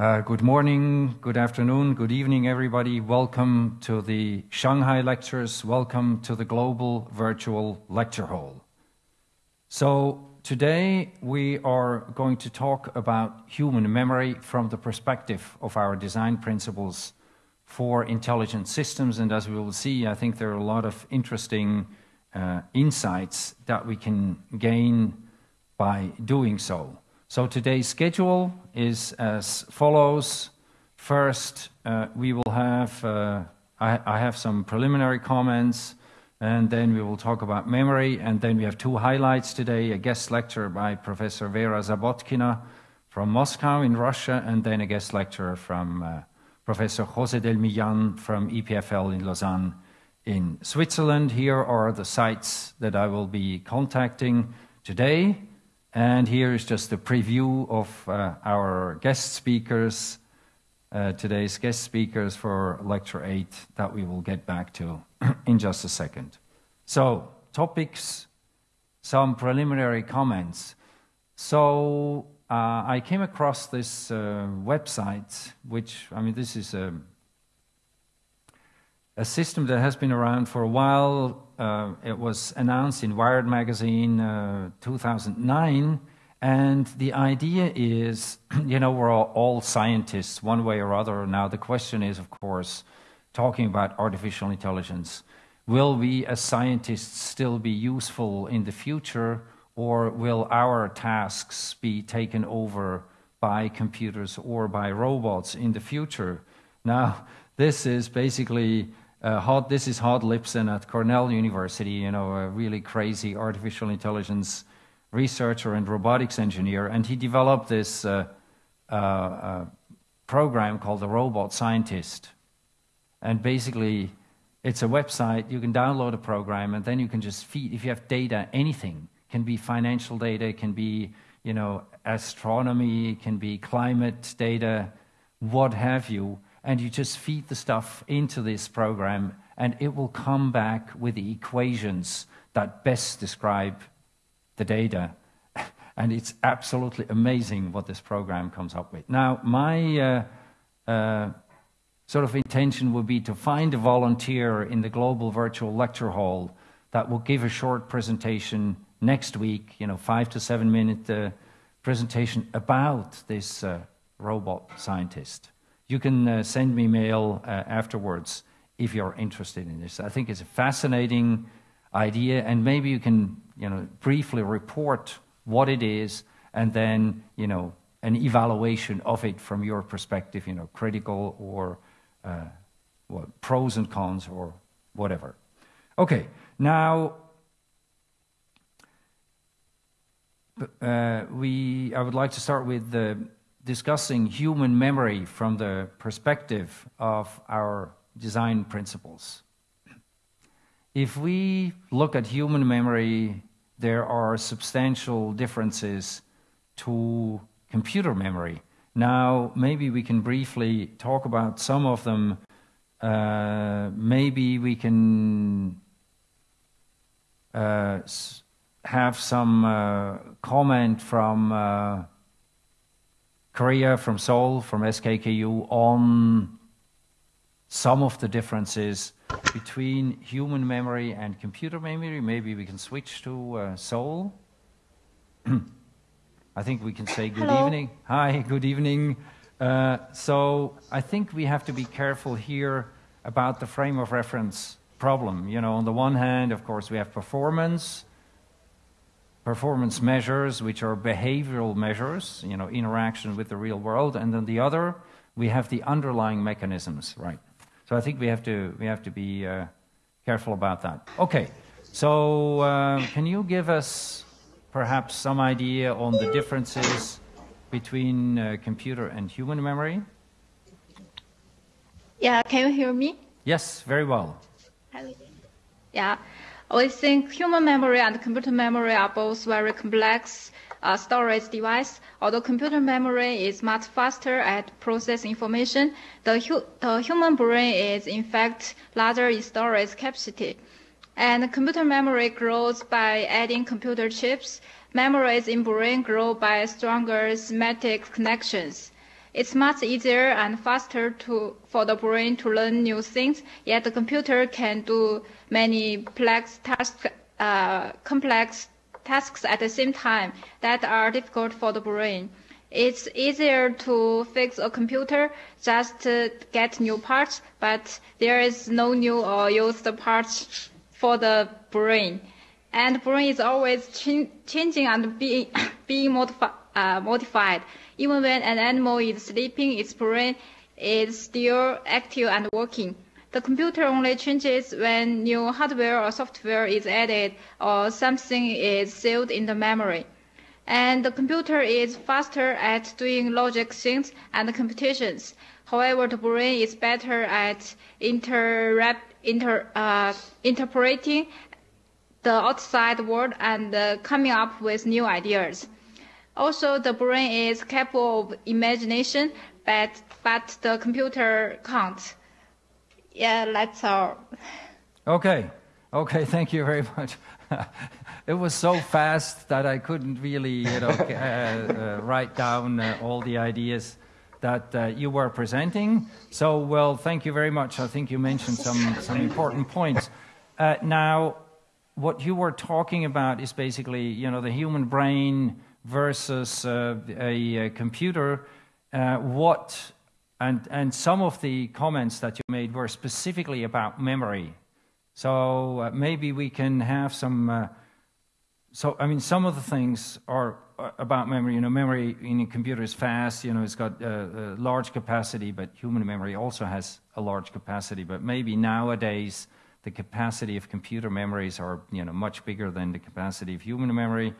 Uh, good morning, good afternoon, good evening, everybody. Welcome to the Shanghai Lectures. Welcome to the Global Virtual Lecture Hall. So, today we are going to talk about human memory from the perspective of our design principles for intelligent systems. And as we will see, I think there are a lot of interesting uh, insights that we can gain by doing so. So today's schedule is as follows. First, uh, we will have, uh, I, I, have some preliminary comments, and then we will talk about memory, and then we have two highlights today, a guest lecture by Professor Vera Zabotkina from Moscow in Russia, and then a guest lecture from uh, Professor Jose del Millan from EPFL in Lausanne in Switzerland. Here are the sites that I will be contacting today. And here is just a preview of uh, our guest speakers, uh, today's guest speakers for Lecture 8 that we will get back to in just a second. So, topics, some preliminary comments. So, uh, I came across this uh, website, which, I mean, this is a, a system that has been around for a while uh, it was announced in Wired magazine uh, 2009. And the idea is, you know, we're all, all, scientists one way or other. Now, the question is, of course, talking about artificial intelligence, will we as scientists still be useful in the future, or will our tasks be taken over by computers or by robots in the future? Now, this is basically uh, Hod, this is Hod Lipson at Cornell University, you know, a really crazy artificial intelligence researcher and robotics engineer, and he developed this uh, uh, uh, program called the Robot Scientist. And basically, it's a website, you can download a program, and then you can just feed, if you have data, anything, can be financial data, it can be, you know, astronomy, can be climate data, what have you, and you just feed the stuff into this program, and it will come back with the equations that best describe the data. And it's absolutely amazing what this program comes up with. Now, my uh, uh, sort of intention would be to find a volunteer in the Global Virtual Lecture Hall that will give a short presentation next week, you know, five to seven minute uh, presentation about this uh, robot scientist you can uh, send me mail uh, afterwards if you're interested in this. I think it's a fascinating idea, and maybe you can, you know, briefly report what it is, and then, you know, an evaluation of it from your perspective, you know, critical or uh, what, pros and cons or whatever. Okay, now uh, we. I would like to start with the discussing human memory from the perspective of our design principles. If we look at human memory, there are substantial differences to computer memory. Now, maybe we can briefly talk about some of them. Uh, maybe we can uh, have some uh, comment from uh, Korea, from Seoul, from SKKU on some of the differences between human memory and computer memory. Maybe we can switch to uh, Seoul. I think we can say good Hello. evening. Hi, good evening. Uh, so I think we have to be careful here about the frame of reference problem. You know, on the one hand, of course, we have performance, performance measures, which are behavioral measures, you know, interaction with the real world, and then the other, we have the underlying mechanisms, right? So I think we have to we have to be uh, careful about that. Okay, so uh, can you give us perhaps some idea on the differences between uh, computer and human memory? Yeah, can you hear me? Yes, very well. Yeah. We think human memory and computer memory are both very complex uh, storage device. Although computer memory is much faster at process information, the, hu the human brain is in fact larger in storage capacity. And computer memory grows by adding computer chips. Memories in brain grow by stronger semantic connections. It's much easier and faster to, for the brain to learn new things, yet the computer can do many complex tasks, uh, complex tasks at the same time that are difficult for the brain. It's easier to fix a computer just to get new parts, but there is no new or used parts for the brain. And brain is always ch- changing and being, being modifi- uh, modified. Even when an animal is sleeping, its brain is still active and working. The computer only changes when new hardware or software is added or something is saved in the memory. And the computer is faster at doing logic things and computations. However, the brain is better at inter, uh, interpreting the outside world and uh, coming up with new ideas. Also, the brain is capable of imagination, but, but the computer can't. Yeah, that's all. Okay, okay, thank you very much. it was so fast that I couldn't really, you know, uh, uh, write down uh, all the ideas that uh, you were presenting. So, well, thank you very much. I think you mentioned some, some important points. Uh, now, what you were talking about is basically, you know, the human brain versus uh, a, a, computer, uh, what and and some of the comments that you made were specifically about memory. So uh, maybe we can have some. Uh, so I mean, some of the things are uh, about memory. You know, memory in a computer is fast. You know, it's got a, a large capacity, but human memory also has a large capacity. But maybe nowadays the capacity of computer memories are you know much bigger than the capacity of human memory.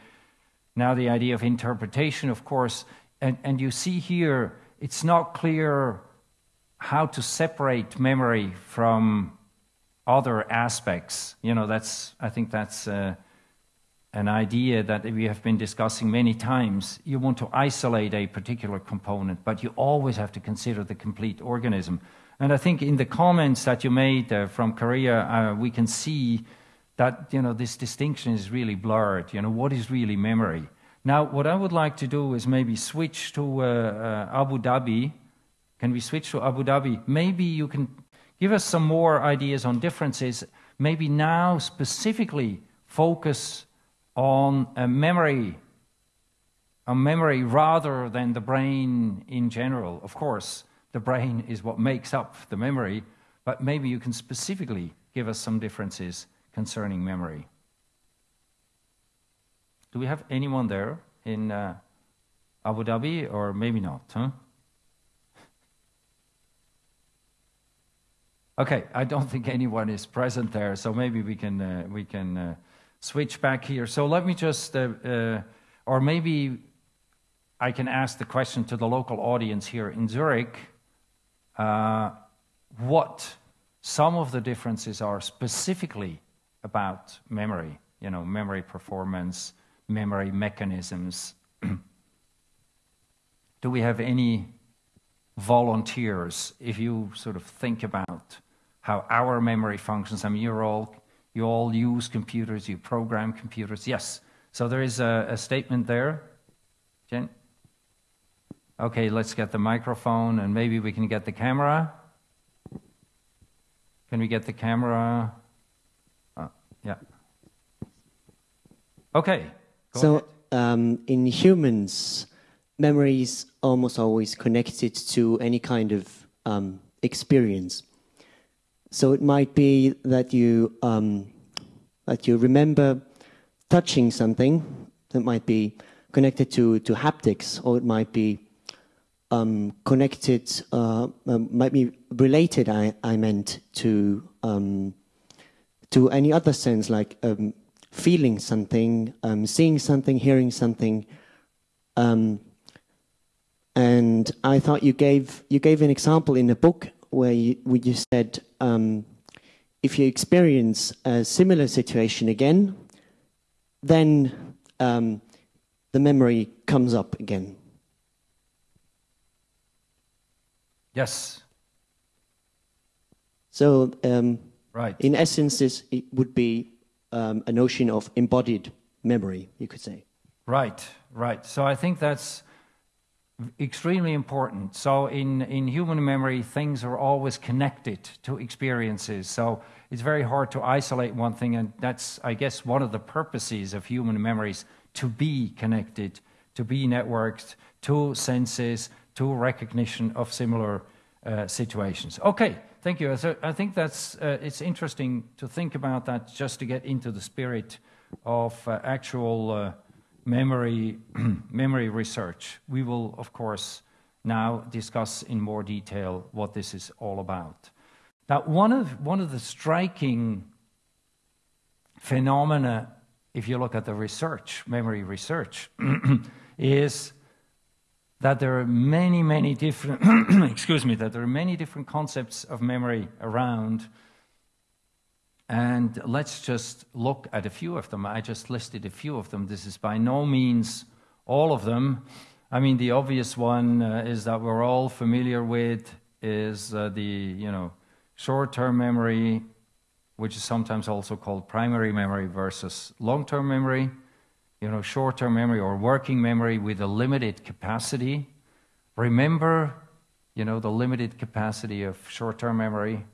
Now, the idea of interpretation, of course, and, and you see here, it's not clear how to separate memory from other aspects. You know, that's, I think that's uh, an idea that we have been discussing many times. You want to isolate a particular component, but you always have to consider the complete organism. And I think in the comments that you made uh, from Korea, uh, we can see that you know this distinction is really blurred. You know what is really memory. Now, what I would like to do is maybe switch to uh, uh, Abu Dhabi. Can we switch to Abu Dhabi? Maybe you can give us some more ideas on differences. Maybe now specifically focus on a memory, a memory rather than the brain in general. Of course, the brain is what makes up the memory, but maybe you can specifically give us some differences concerning memory. Do we have anyone there in uh, Abu Dhabi, or maybe not? Huh? Okay, I don't think anyone is present there, so maybe we can uh, we can uh, switch back here. So let me just, uh, uh, or maybe I can ask the question to the local audience here in Zurich, uh, what some of the differences are specifically about memory, you know, memory performance, memory mechanisms. Do we have any volunteers if you sort of think about how our memory functions? I mean, you're all, you all use computers, you program computers. Yes. So there is a, a statement there. Jen? Okay, let's get the microphone and maybe we can get the camera. Can we get the camera? Uh, yeah. Okay. so um, in humans, memory is almost always connected to any kind of um, experience. So it might be that you um, that you remember touching something that might be connected to to haptics, or it might be um, connected, uh, um, might be related. I, I meant to um, to any other sense, like um, feeling something, um, seeing something, hearing something. Um, and I thought you gave you gave an example in the book where you, where you said if you experience a similar situation again, then the memory comes up again. Yes. So, um, right. in essence, this it would be um, a notion of embodied memory, you could say. Right, right. So I think that's extremely important. So in, in human memory, things are always connected to experiences. So it's very hard to isolate one thing, and that's, I guess, one of the purposes of human memories to be connected, to be networked to senses, to recognition of similar uh, situations. Okay, thank you. So I think that's uh, it's interesting to think about that just to get into the spirit of uh, actual uh, memory memory research. We will, of course, now discuss in more detail what this is all about. Now, one of one of the striking phenomena, if you look at the research, memory research, is that there are many, many different, excuse me, that there are many different concepts of memory around. And let's just look at a few of them. I just listed a few of them. This is by no means all of them. I mean, the obvious one uh, is that we're all familiar with is uh, the, you know, short-term memory, which is sometimes also called primary memory versus long-term memory you know, short-term memory or working memory with a limited capacity. Remember, you know, the limited capacity of short-term memory,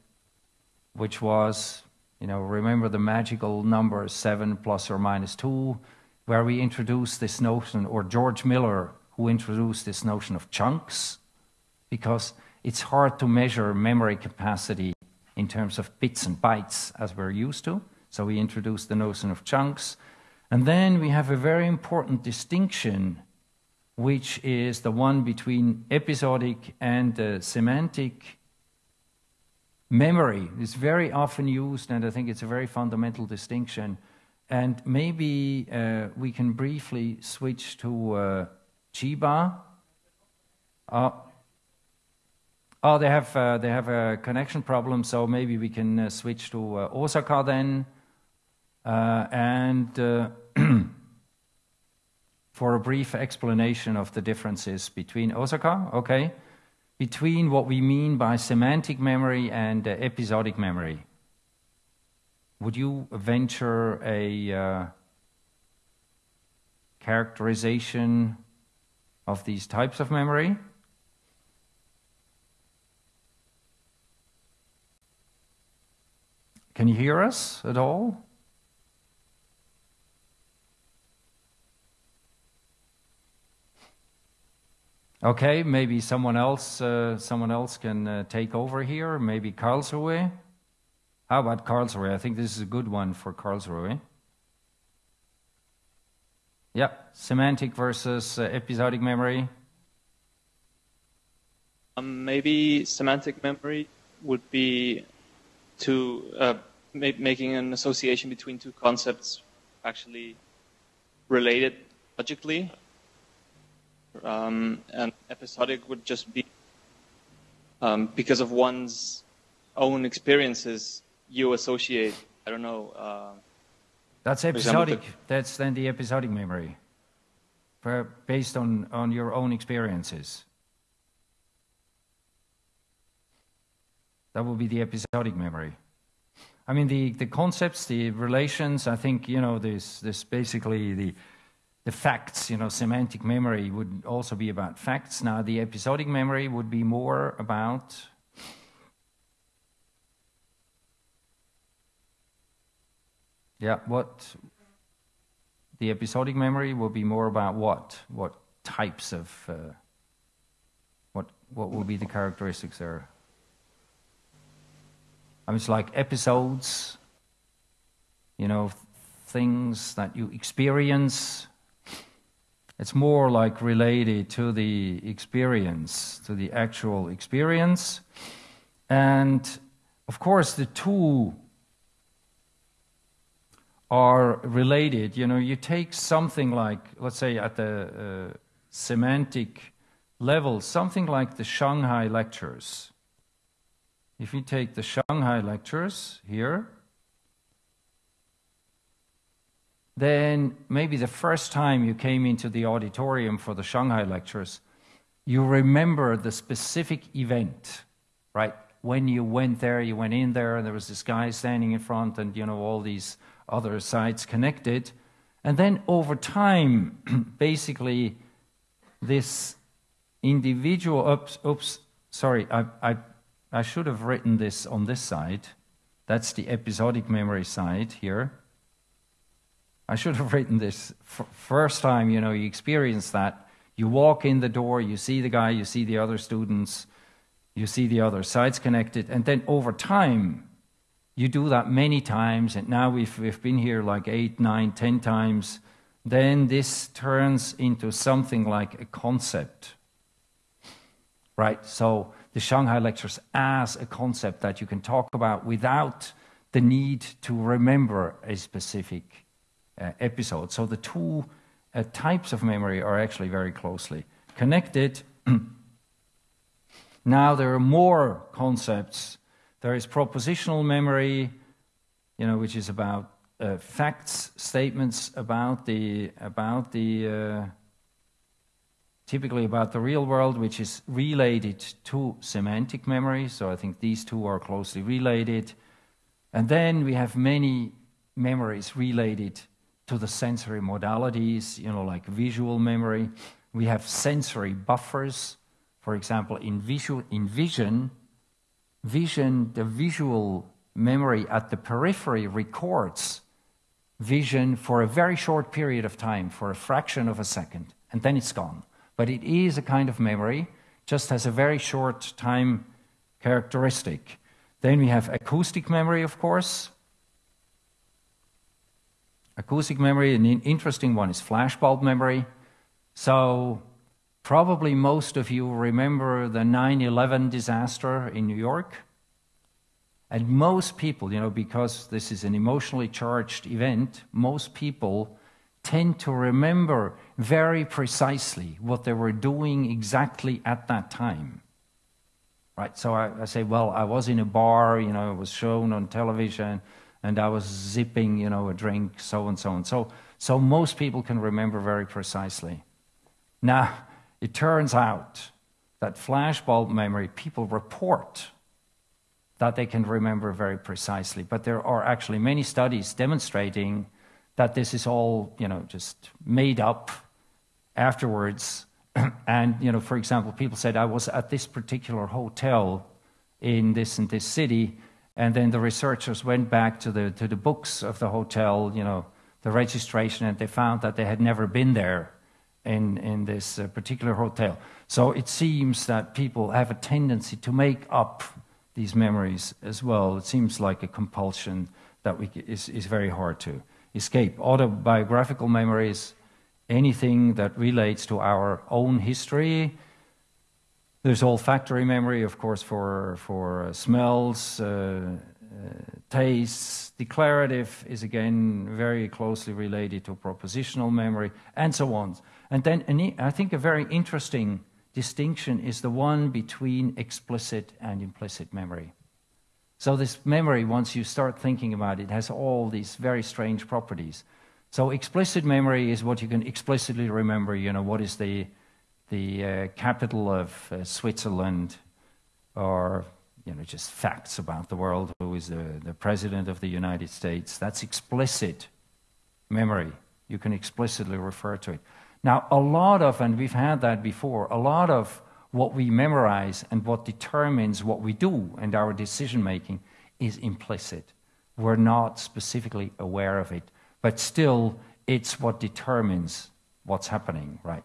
which was, you know, remember the magical number seven plus or minus two, where we introduced this notion, or George Miller, who introduced this notion of chunks, because it's hard to measure memory capacity in terms of bits and bytes as we're used to. So we introduced the notion of chunks. And then we have a very important distinction, which is the one between episodic and uh, semantic memory. It's very often used, and I think it's a very fundamental distinction. And maybe uh, we can briefly switch to uh, Chiba. Uh, oh, they have uh, they have a connection problem, so maybe we can uh, switch to uh, Osaka then. Uh, and uh, for a brief explanation of the differences between Osaka, okay, between what we mean by semantic memory and uh, episodic memory. Would you venture a uh, characterization of these types of memory? Can you hear us at all? Okay, maybe someone else, uh, someone else can uh, take over here. Maybe Karlsruhe. How about Karlsruhe? I think this is a good one for Karlsruhe. Yeah, semantic versus uh, episodic memory. Um, maybe semantic memory would be to uh, ma- making an association between two concepts actually related logically um, and episodic would just be um, because of one's own experiences you associate. I don't know. Uh, That's episodic. Example, That's then the episodic memory, for, based on on your own experiences. That would be the episodic memory. I mean, the, the concepts, the relations, I think, you know, this, this basically the, the facts, you know, semantic memory would also be about facts. Now, the episodic memory would be more about yeah, what the episodic memory will be more about what? What types of uh, what what will be the characteristics there? I mean, it's like episodes, you know, things that you experience it's more like related to the experience, to the actual experience. And of course, the two are related. You know, you take something like, let's say, at the uh, semantic level, something like the Shanghai lectures. If you take the Shanghai lectures here, then maybe the first time you came into the auditorium for the Shanghai lectures, you remember the specific event, right? When you went there, you went in there, and there was this guy standing in front, and you know all these other sites connected. And then over time, basically, this individual. Oops, oops. Sorry, I, I, I should have written this on this side. That's the episodic memory side here. I should have written this first time. You know, you experience that. You walk in the door, you see the guy, you see the other students, you see the other sides connected, and then over time, you do that many times, and now we've, we've been here like eight, nine, ten times, then this turns into something like a concept. Right? So the Shanghai lectures as a concept that you can talk about without the need to remember a specific episode. So the two uh, types of memory are actually very closely connected. now there are more concepts there is propositional memory, you know, which is about uh, facts, statements about the about the uh, typically about the real world, which is related to semantic memory. So I think these two are closely related. And then we have many memories related to the sensory modalities, you know, like visual memory. We have sensory buffers. For example, in, visual, in vision, vision, the visual memory at the periphery records vision for a very short period of time, for a fraction of a second, and then it's gone. But it is a kind of memory, just has a very short time characteristic. Then we have acoustic memory, of course. Acoustic memory, an interesting one is flashbulb memory. So Probably most of you remember the 9 11 disaster in New York. And most people, you know, because this is an emotionally charged event, most people tend to remember very precisely what they were doing exactly at that time. Right? So I, I say, well, I was in a bar, you know, it was shown on television, and I was zipping, you know, a drink, so and so and so. So most people can remember very precisely. Now, it turns out that flashbulb memory, people report that they can remember very precisely. But there are actually many studies demonstrating that this is all, you know, just made up afterwards. and, you know, for example, people said, I was at this particular hotel in this and this city, and then the researchers went back to the, to the books of the hotel, you know, the registration, and they found that they had never been there in, in this uh, particular hotel. So it seems that people have a tendency to make up these memories as well. It seems like a compulsion that we, is, is very hard to escape. Autobiographical memories, anything that relates to our own history. There's olfactory memory, of course, for, for uh, smells, uh, uh, tastes. Declarative is again very closely related to propositional memory, and so on. And then I think a very interesting distinction is the one between explicit and implicit memory. So, this memory, once you start thinking about it, has all these very strange properties. So, explicit memory is what you can explicitly remember. You know, what is the, the uh, capital of uh, Switzerland, or you know, just facts about the world, who is the, the president of the United States. That's explicit memory. You can explicitly refer to it. Now, a lot of, and we've had that before, a lot of what we memorize and what determines what we do and our decision making is implicit. We're not specifically aware of it, but still, it's what determines what's happening, right?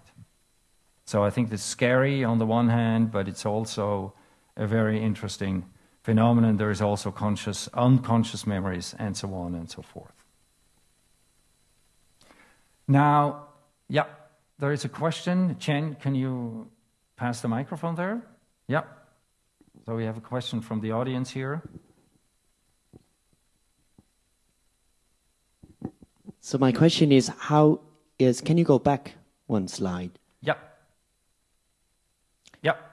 So I think it's scary on the one hand, but it's also a very interesting phenomenon. There is also conscious, unconscious memories, and so on and so forth. Now, yeah, there is a question. Chen, can you pass the microphone there? Yeah. So we have a question from the audience here. So my question is, how is? Can you go back one slide? Yeah.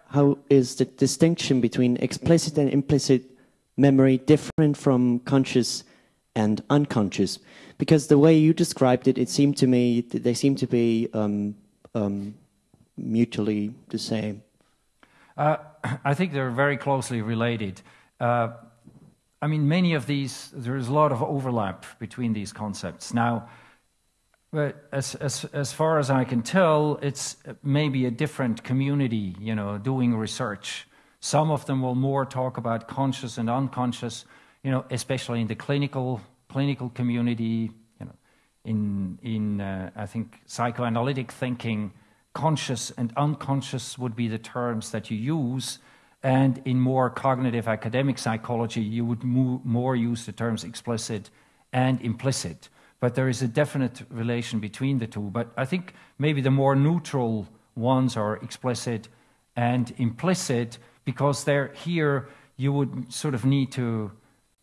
How is the distinction between explicit and implicit memory different from conscious and unconscious? Because the way you described it, it seemed to me that they seem to be um, um, mutually the same. Uh, I think they're very closely related. Uh, I mean, many of these, there is a lot of overlap between these concepts. Now, But as, as, as far as I can tell, it's maybe a different community, you know, doing research. Some of them will more talk about conscious and unconscious, you know, especially in the clinical clinical community, you know, in in uh, I think psychoanalytic thinking, conscious and unconscious would be the terms that you use, and in more cognitive academic psychology, you would more use the terms explicit and implicit. But there is a definite relation between the two. But I think maybe the more neutral ones are explicit and implicit because they're here you would sort of need to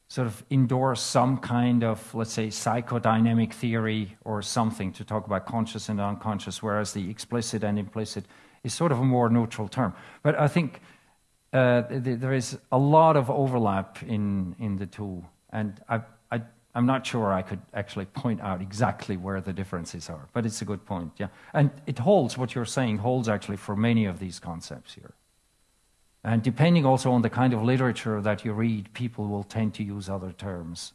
sort of endorse some kind of, let's say, psychodynamic theory or something to talk about conscious and unconscious, whereas the explicit and implicit is sort of a more neutral term. But I think uh, th there is a lot of overlap in, in the two. And I, I'm not sure I could actually point out exactly where the differences are, but it's a good point, yeah. And it holds, what you're saying holds actually for many of these concepts here. And depending also on the kind of literature that you read, people will tend to use other terms.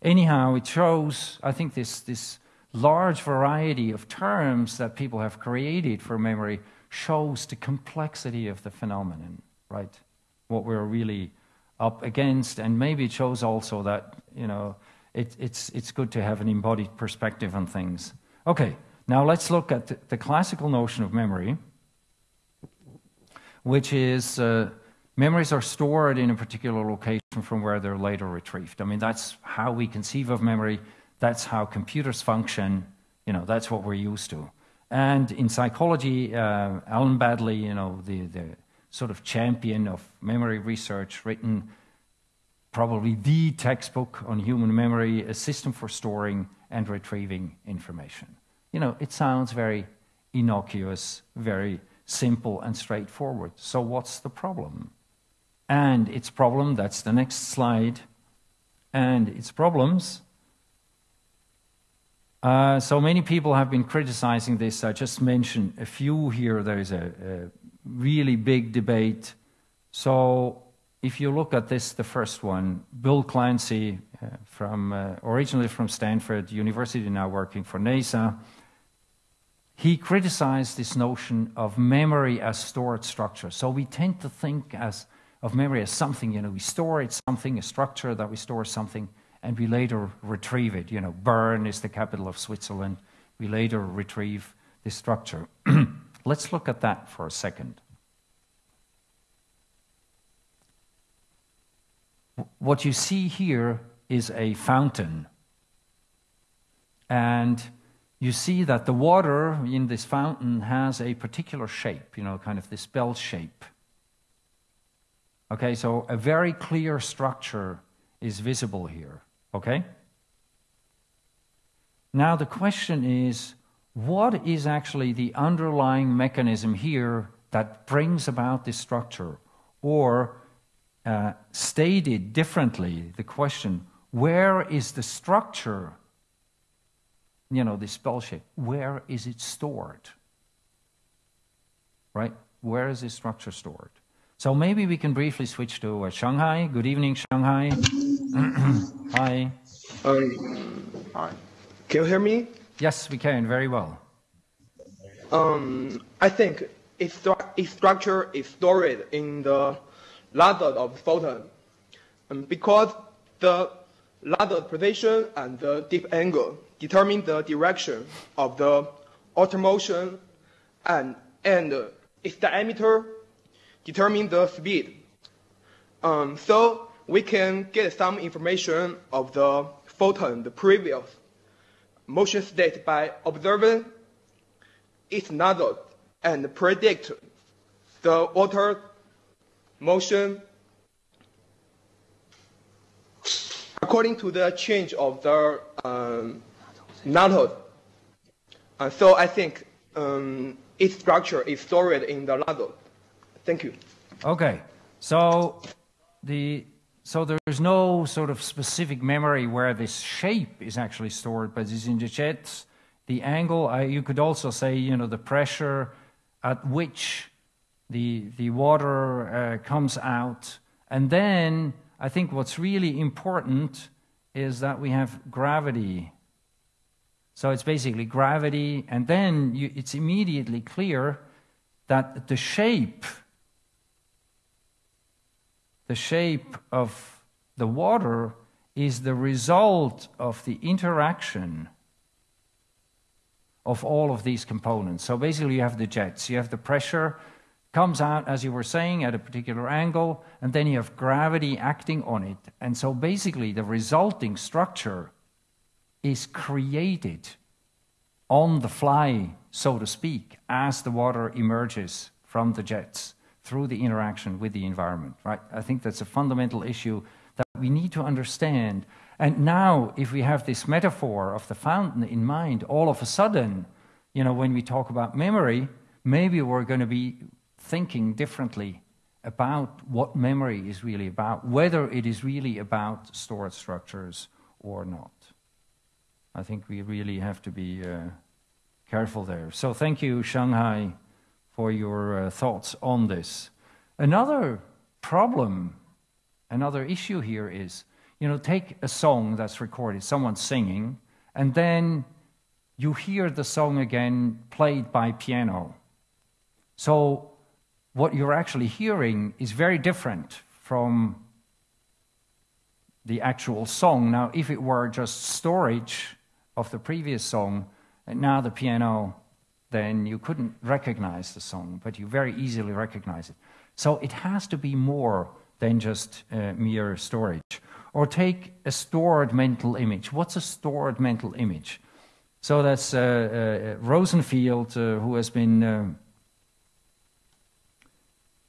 Anyhow, it shows, I think, this, this large variety of terms that people have created for memory shows the complexity of the phenomenon, right? What we're really up against, and maybe it shows also that you know it, it's it's good to have an embodied perspective on things. Okay, now let's look at the, classical notion of memory, which is uh, memories are stored in a particular location from where they're later retrieved. I mean that's how we conceive of memory. That's how computers function. You know that's what we're used to. And in psychology, uh, Alan Baddeley, you know the the sort of champion of memory research, written probably the textbook on human memory, a system for storing and retrieving information. You know, it sounds very innocuous, very simple and straightforward. So, what's the problem? And its problem, that's the next slide, and its problems. Uh, so many people have been criticizing this. I just mentioned a few here. There is a, a really big debate. So if you look at this, the first one, Bill Clancey, uh, from uh, originally from Stanford University, now working for NASA, he criticized this notion of memory as stored structure. So we tend to think as of memory as something, you know, we store it, something, a structure that we store something, and we later retrieve it. You know, Bern is the capital of Switzerland. We later retrieve this structure. Let's look at that for a second. What you see here is a fountain. And you see that the water in this fountain has a particular shape, you know, kind of this bell shape. Okay, so a very clear structure is visible here. Okay? Now the question is what is actually the underlying mechanism here that brings about this structure? Or, uh, stated differently, the question, where is the structure, you know, this bell shape, where is it stored? Right? Where is this structure stored? So maybe we can briefly switch to uh, Shanghai. Good evening, Shanghai. Hi. Um, hi. Can you hear me? Yes, we can very well. Um, I think its, its structure is stored in the ladder of photon um, because the ladder position and the dip angle determine the direction of the outer motion and, and its diameter determine the speed. Um, so we can get some information of the photon, the previous motion state by observing its nozzle and predict the water motion according to the change of the um, nozzle. Uh, so I think um, its structure is stored in the nozzle. Thank you. Okay, so the so there's no sort of specific memory where this shape is actually stored, but it's in the jets, the angle. I, you could also say, you know, the pressure at which the the water uh, comes out, and then I think what's really important is that we have gravity. So it's basically gravity, and then you, it's immediately clear that the shape, the shape of the water is the result of the interaction of all of these components. So basically, you have the jets, you have the pressure comes out, as you were saying, at a particular angle, and then you have gravity acting on it. And so basically, the resulting structure is created on the fly, so to speak, as the water emerges from the jets through the interaction with the environment, right? I think that's a fundamental issue that we need to understand. And now, if we have this metaphor of the fountain in mind, all of a sudden, you know, when we talk about memory, maybe we're going to be thinking differently about what memory is really about, whether it is really about stored structures or not. I think we really have to be uh, careful there. So, thank you, Shanghai, for your uh, thoughts on this. Another problem, another issue here is you know, take a song that's recorded, someone singing, and then you hear the song again played by piano. So, what you're actually hearing is very different from the actual song. Now, if it were just storage of the previous song, and now the piano, then you couldn't recognize the song, but you very easily recognize it. So it has to be more than just uh, mere storage. Or take a stored mental image. What's a stored mental image? So that's uh, uh, Rosenfield, uh, who has been uh,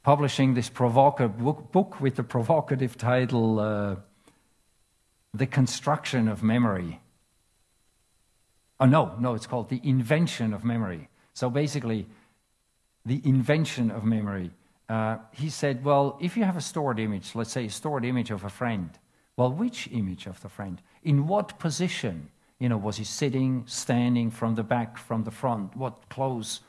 publishing this provocative book, with the provocative title uh, The Construction of Memory. Oh, no, no, it's called The Invention of Memory. So basically, the invention of memory. Uh, he said, well, if you have a stored image, let's say a stored image of a friend, well, which image of the friend? In what position? You know, was he sitting, standing, from the back, from the front? What clothes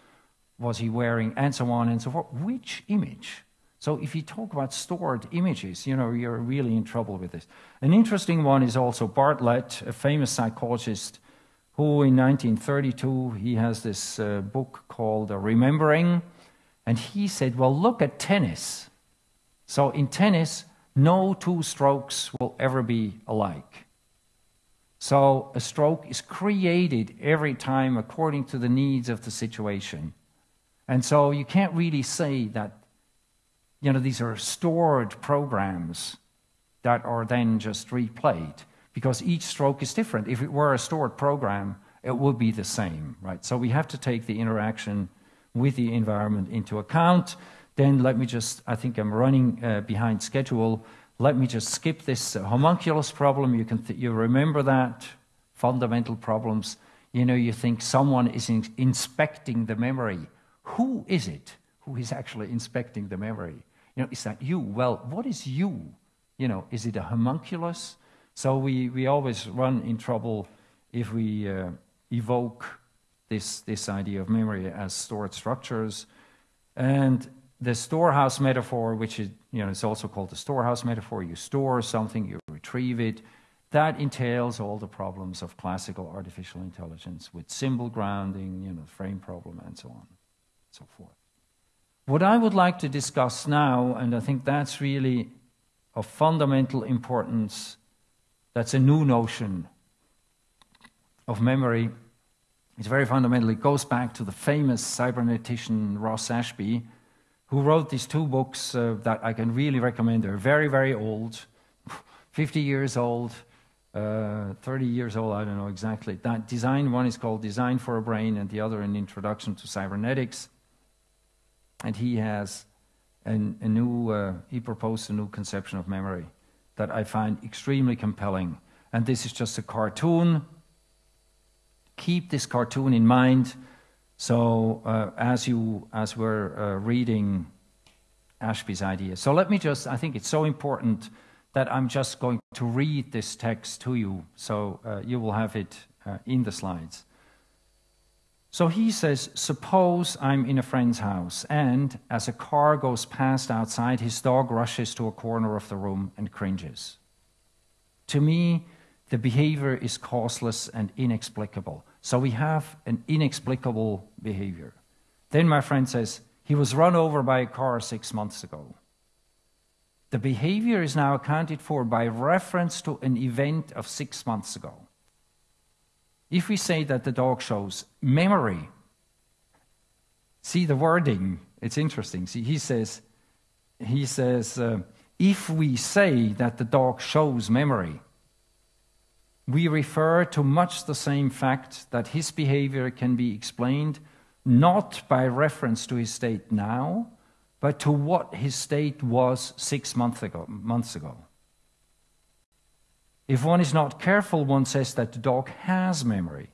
was he wearing, and so on and so forth. Which image? So if you talk about stored images, you know, you're really in trouble with this. An interesting one is also Bartlett, a famous psychologist who in 1932, he has this uh, book called Remembering, and he said, well, look at tennis. So in tennis, no two strokes will ever be alike. So a stroke is created every time according to the needs of the situation. And so you can't really say that, you know, these are stored programs that are then just replayed because each stroke is different. If it were a stored program, it would be the same, right? So we have to take the interaction with the environment into account. Then let me just, I think I'm running uh, behind schedule. Let me just skip this homunculus problem. You, can you remember that? Fundamental problems. You know, you think someone is in inspecting the memory who is it who is actually inspecting the memory? You know, is that you? Well, what is you? You know, is it a homunculus? So we, we always run in trouble if we uh, evoke this, this idea of memory as stored structures. And the storehouse metaphor, which is, you know, it's also called the storehouse metaphor, you store something, you retrieve it, that entails all the problems of classical artificial intelligence with symbol grounding, you know, frame problem, and so on and so forth. What I would like to discuss now, and I think that's really of fundamental importance, that's a new notion of memory. It's very fundamental. It goes back to the famous cybernetician Ross Ashby, who wrote these two books uh, that I can really recommend. They're very, very old, 50 years old, uh, 30 years old, I don't know exactly. That design one is called Design for a Brain, and the other, An Introduction to Cybernetics and he has an, a new, uh, he proposed a new conception of memory that I find extremely compelling. And this is just a cartoon. Keep this cartoon in mind. So uh, as you, as we're uh, reading Ashby's idea. So let me just, I think it's so important that I'm just going to read this text to you. So uh, you will have it uh, in the slides. So he says, Suppose I'm in a friend's house, and as a car goes past outside, his dog rushes to a corner of the room and cringes. To me, the behavior is causeless and inexplicable. So we have an inexplicable behavior. Then my friend says, he was run over by a car six months ago. The behavior is now accounted for by reference to an event of six months ago. If we say that the dog shows memory, see the wording, it's interesting. See, he says, he says, uh, if we say that the dog shows memory, we refer to much the same fact that his behavior can be explained not by reference to his state now, but to what his state was six months ago. Months ago. If one is not careful, one says that the dog has memory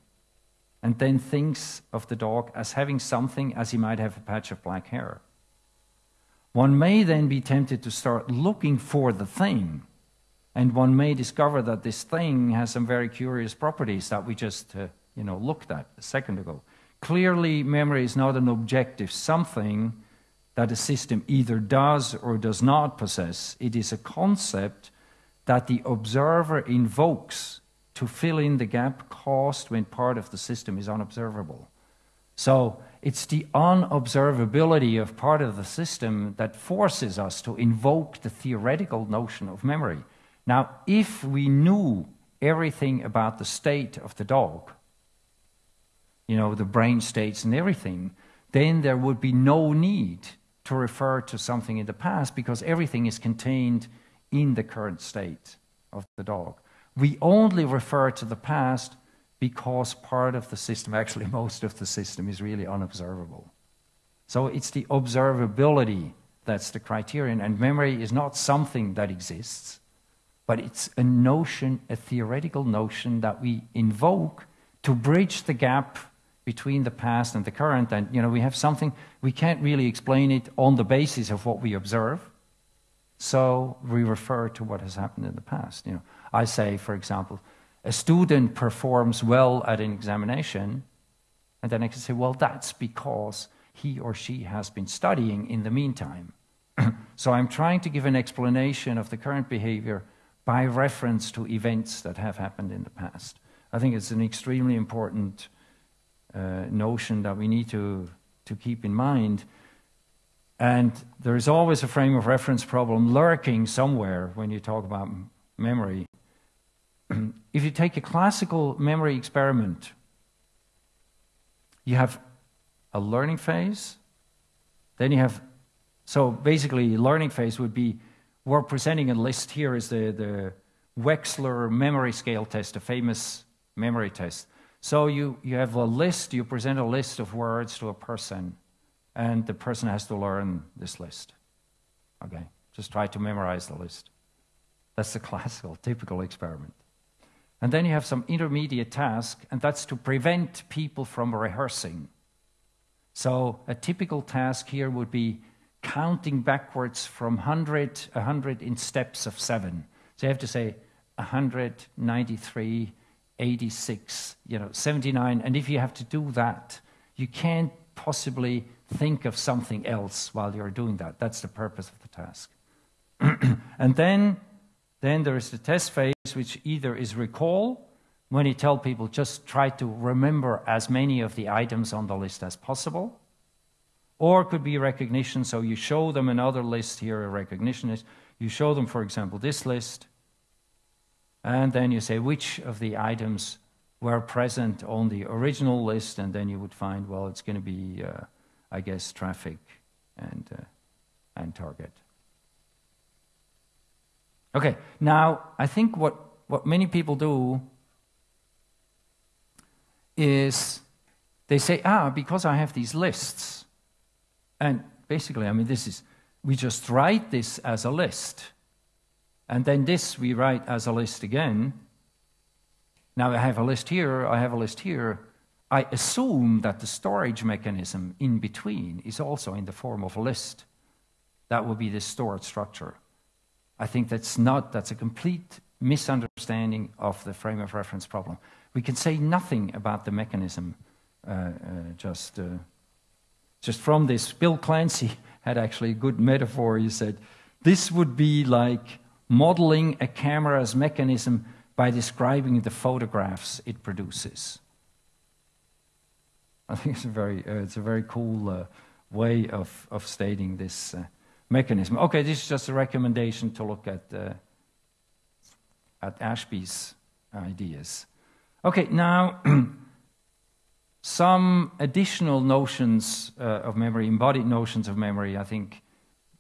and then thinks of the dog as having something as he might have a patch of black hair. One may then be tempted to start looking for the thing, and one may discover that this thing has some very curious properties that we just uh, you know, looked at a second ago. Clearly, memory is not an objective something that a system either does or does not possess. It is a concept that the observer invokes to fill in the gap caused when part of the system is unobservable. So it's the unobservability of part of the system that forces us to invoke the theoretical notion of memory. Now, if we knew everything about the state of the dog, you know, the brain states and everything, then there would be no need to refer to something in the past because everything is contained in the current state of the dog. We only refer to the past because part of the system, actually, most of the system, is really unobservable. So it's the observability that's the criterion, and memory is not something that exists, but it's a notion, a theoretical notion that we invoke to bridge the gap between the past and the current. And, you know, we have something, we can't really explain it on the basis of what we observe. So we refer to what has happened in the past. You know, I say, for example, a student performs well at an examination, and then I can say, well, that's because he or she has been studying in the meantime. so I'm trying to give an explanation of the current behavior by reference to events that have happened in the past. I think it's an extremely important uh, notion that we need to, to keep in mind. And there is always a frame of reference problem lurking somewhere when you talk about memory. if you take a classical memory experiment, you have a learning phase, then you have, so basically, learning phase would be we're presenting a list here is the, the Wechsler memory scale test, a famous memory test. So you, you have a list, you present a list of words to a person, and the person has to learn this list. Okay? Just try to memorize the list. That's the classical, typical experiment. And then you have some intermediate task, and that's to prevent people from rehearsing. So a typical task here would be counting backwards from 100, 100 in steps of seven. So you have to say 193, 86, you know, 79. And if you have to do that, you can't possibly think of something else while you're doing that. That's the purpose of the task. and then, then there is the test phase, which either is recall, when you tell people just try to remember as many of the items on the list as possible, or it could be recognition. So you show them another list here, a recognition list. You show them, for example, this list, and then you say which of the items were present on the original list, and then you would find, well, it's going to be, uh, I guess, traffic and, uh, and target. Okay, now I think what, what many people do is they say, ah, because I have these lists, and basically, I mean, this is, we just write this as a list. And then this we write as a list again. Now I have a list here, I have a list here. I assume that the storage mechanism in between is also in the form of a list. That would be the stored structure. I think that's not, that's a complete misunderstanding of the frame of reference problem. We can say nothing about the mechanism uh, uh, just, uh, just from this. Bill Clancey had actually a good metaphor. He said, This would be like modeling a camera's mechanism by describing the photographs it produces. I think it's a very, uh, it's a very cool uh, way of, of stating this uh, mechanism. Okay, this is just a recommendation to look at, uh, at Ashby's ideas. Okay, now some additional notions uh, of memory, embodied notions of memory. I think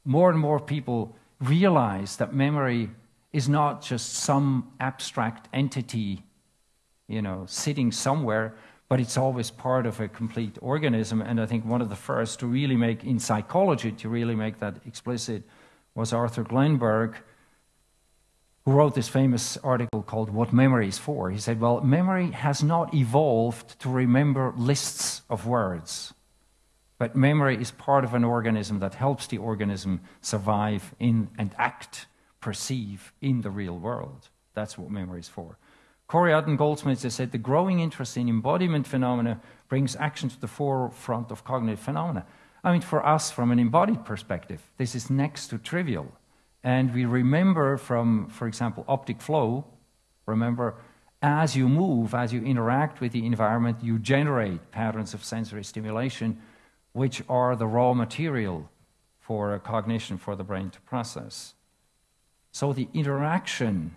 more and more people realize that memory is not just some abstract entity, you know, sitting somewhere, but it's always part of a complete organism. And I think one of the first to really make, in psychology, to really make that explicit was Arthur Glenberg, who wrote this famous article called What Memory is For. He said, Well, memory has not evolved to remember lists of words, but memory is part of an organism that helps the organism survive in and act, perceive in the real world. That's what memory is for. Koriat and Goldsmith they said the growing interest in embodiment phenomena brings action to the forefront of cognitive phenomena. I mean, for us, from an embodied perspective, this is next to trivial. And we remember from, for example, optic flow, remember, as you move, as you interact with the environment, you generate patterns of sensory stimulation, which are the raw material for cognition for the brain to process. So the interaction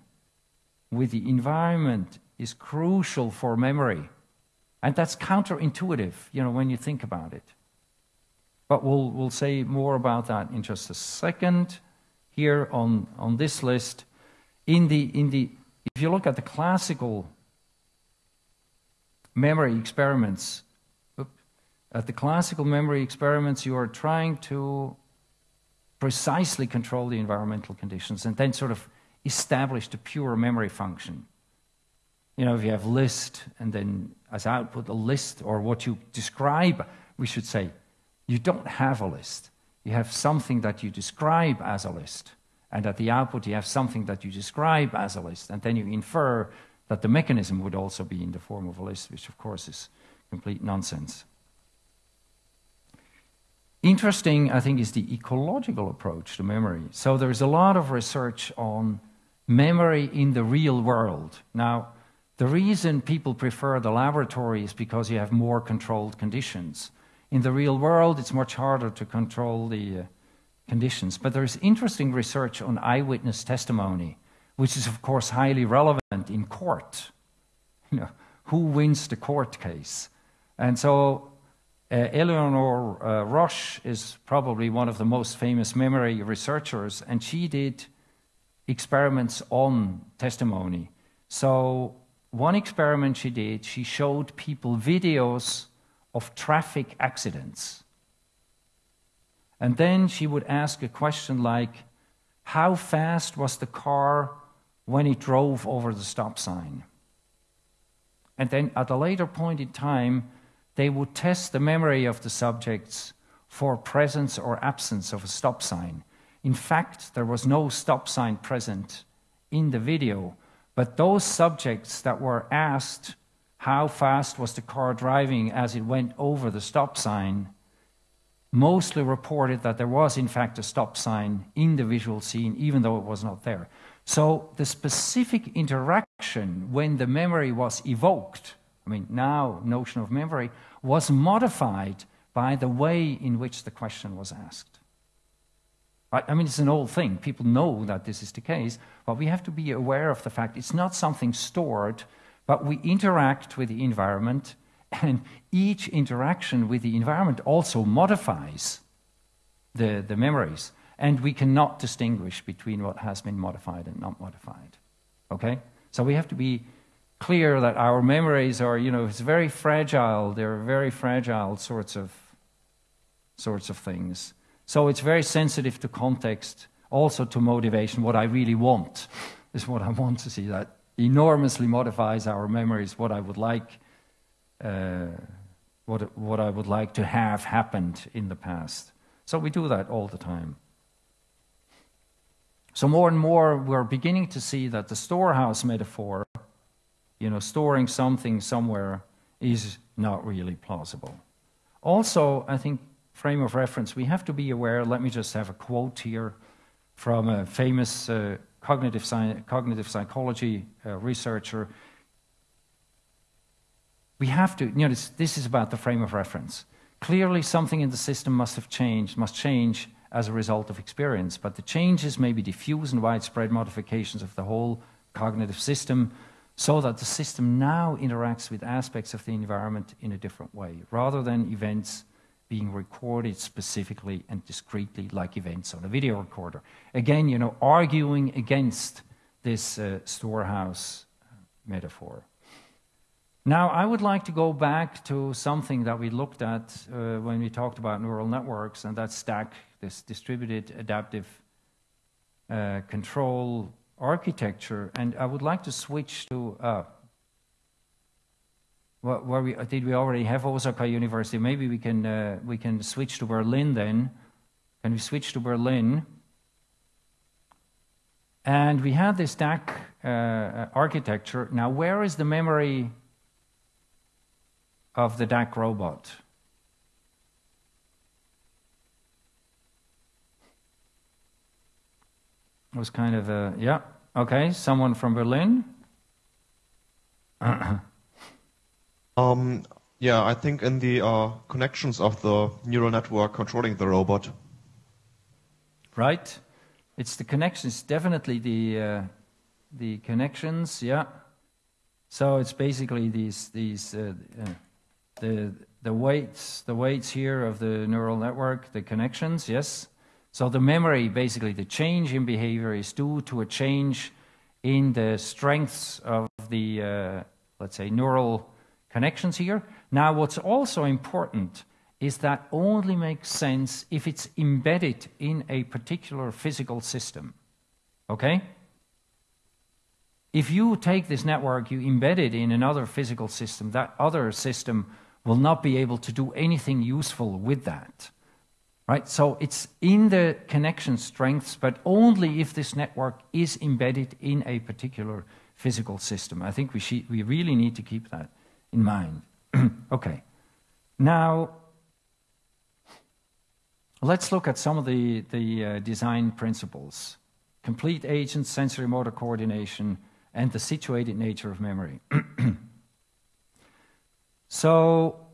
with the environment is crucial for memory. And that's counterintuitive, you know, when you think about it. But we'll, we'll say more about that in just a second. Here on, on this list, in the, in the, if you look at the classical memory experiments, at the classical memory experiments, you are trying to precisely control the environmental conditions and then sort of established a pure memory function. You know, if you have list and then as output a list or what you describe, we should say, you don't have a list. You have something that you describe as a list. And at the output, you have something that you describe as a list. And then you infer that the mechanism would also be in the form of a list, which of course is complete nonsense. Interesting, I think, is the ecological approach to memory. So there's a lot of research on memory in the real world. Now, the reason people prefer the laboratory is because you have more controlled conditions. In the real world, it's much harder to control the uh, conditions. But there's interesting research on eyewitness testimony, which is, of course, highly relevant in court. You know, who wins the court case? And so uh, Eleanor uh, Rosch is probably one of the most famous memory researchers, and she did experiments on testimony. So, one experiment she did, she showed people videos of traffic accidents. And then she would ask a question like, How fast was the car when it drove over the stop sign? And then at a later point in time, they would test the memory of the subjects for presence or absence of a stop sign. In fact, there was no stop sign present in the video, but those subjects that were asked how fast was the car driving as it went over the stop sign mostly reported that there was, in fact, a stop sign in the visual scene, even though it was not there. So the specific interaction when the memory was evoked, I mean, now notion of memory, was modified by the way in which the question was asked. I mean, it's an old thing. People know that this is the case, but we have to be aware of the fact it's not something stored, but we interact with the environment, and each interaction with the environment also modifies the, the memories. And we cannot distinguish between what has been modified and not modified. Okay? So we have to be clear that our memories are, you know, it's very fragile. They're very fragile sorts of sorts of things. So it's very sensitive to context, also to motivation. What I really want is what I want to see. That enormously modifies our memories. What I would like, uh, what what I would like to have happened in the past. So we do that all the time. So more and more, we're beginning to see that the storehouse metaphor, you know, storing something somewhere, is not really plausible. Also, I think frame of reference, we have to be aware. Let me just have a quote here from a famous uh, cognitive, sci- cognitive psychology uh, researcher. we have to, you know, this, this is about the frame of reference. Clearly, something in the system must have changed, must change as a result of experience, but the changes may be diffuse and widespread modifications of the whole cognitive system so that the system now interacts with aspects of the environment in a different way, rather than events being recorded specifically and discretely like events on a video recorder. Again, you know, arguing against this uh, storehouse uh, metaphor. Now, I would like to go back to something that we looked at uh, when we talked about neural networks, and that's DAC, this distributed adaptive uh, control architecture. And I would like to switch to uh, we did we already have Osaka University? Maybe we can uh, we can switch to Berlin then. Can we switch to Berlin? And we had this DAC uh, architecture. Now, where is the memory of the DAC robot? It was kind of a yeah. Okay, someone from Berlin. Um, yeah, I think in the uh, connections of the neural network controlling the robot. Right. It's the connections, definitely the uh, the connections. Yeah. So it's basically these these uh, uh, the the weights the weights here of the neural network, the connections. Yes. So the memory, basically, the change in behavior is due to a change in the strengths of the uh, let's say neural connections here. Now, what's also important is that only makes sense if it's embedded in a particular physical system. Okay? If you take this network, you embed it in another physical system, that other system will not be able to do anything useful with that. Right? So it's in the connection strengths, but only if this network is embedded in a particular physical system. I think we, we really need to keep that in mind. okay. Now, let's look at some of the, the uh, design principles complete agent sensory motor coordination and the situated nature of memory. so,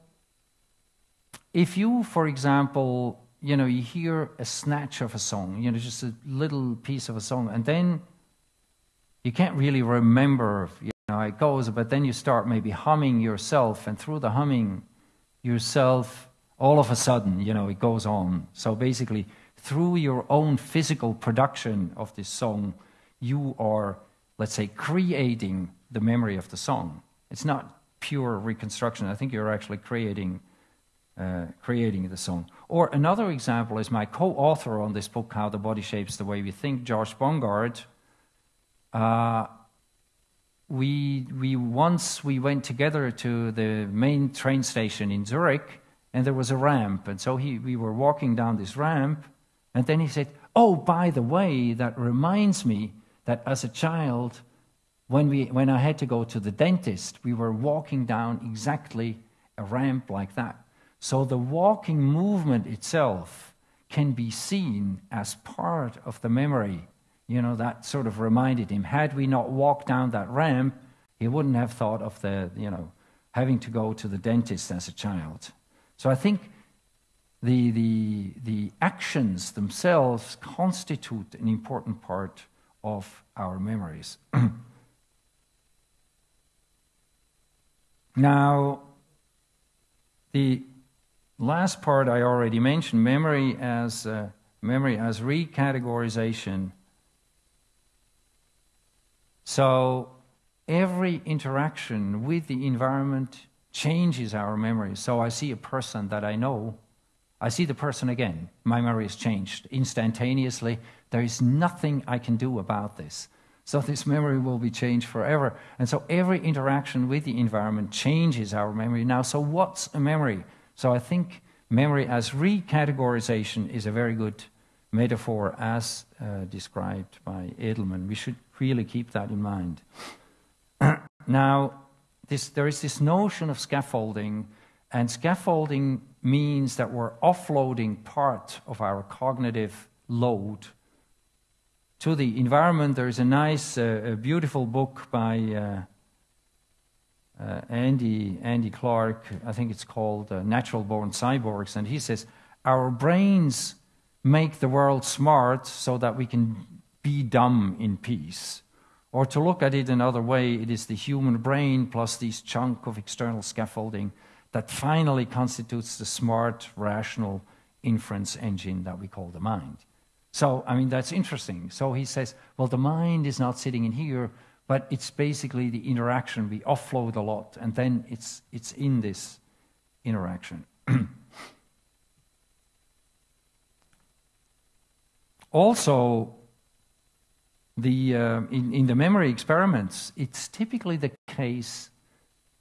if you, for example, you know, you hear a snatch of a song, you know, just a little piece of a song, and then you can't really remember, you know, it goes, but then you start maybe humming yourself, and through the humming yourself, all of a sudden, you know, it goes on. So basically, through your own physical production of this song, you are, let's say, creating the memory of the song. It's not pure reconstruction. I think you're actually creating, uh, creating the song. Or another example is my co-author on this book, How the Body Shapes the Way We Think, Josh Bongard. Uh, we, we once we went together to the main train station in Zurich, and there was a ramp, and so he, we were walking down this ramp, and then he said, "Oh, by the way, that reminds me that as a child, when we when I had to go to the dentist, we were walking down exactly a ramp like that. So the walking movement itself can be seen as part of the memory you know, that sort of reminded him. Had we not walked down that ramp, he wouldn't have thought of the, you know, having to go to the dentist as a child. So I think the, the, the actions themselves constitute an important part of our memories. now, the last part I already mentioned memory as, uh, memory as recategorization so every interaction with the environment changes our memory. So I see a person that I know, I see the person again. My memory is changed instantaneously. There is nothing I can do about this. So this memory will be changed forever. And so every interaction with the environment changes our memory. Now, so what's a memory? So I think memory as recategorization is a very good metaphor as uh, described by Edelman. We should really keep that in mind. now, this, there is this notion of scaffolding, and scaffolding means that we're offloading part of our cognitive load to the environment. There is a nice, uh, a beautiful book by uh, uh, Andy, Andy Clark, I think it's called uh, Natural Born Cyborgs, and he says, Our brains make the world smart so that we can be dumb in peace. Or to look at it another way, it is the human brain plus this chunk of external scaffolding that finally constitutes the smart, rational inference engine that we call the mind. So, I mean, that's interesting. So he says, well, the mind is not sitting in here, but it's basically the interaction. We offload a lot, and then it's, it's in this interaction. also, the, uh, in, in the memory experiments, it's typically the case,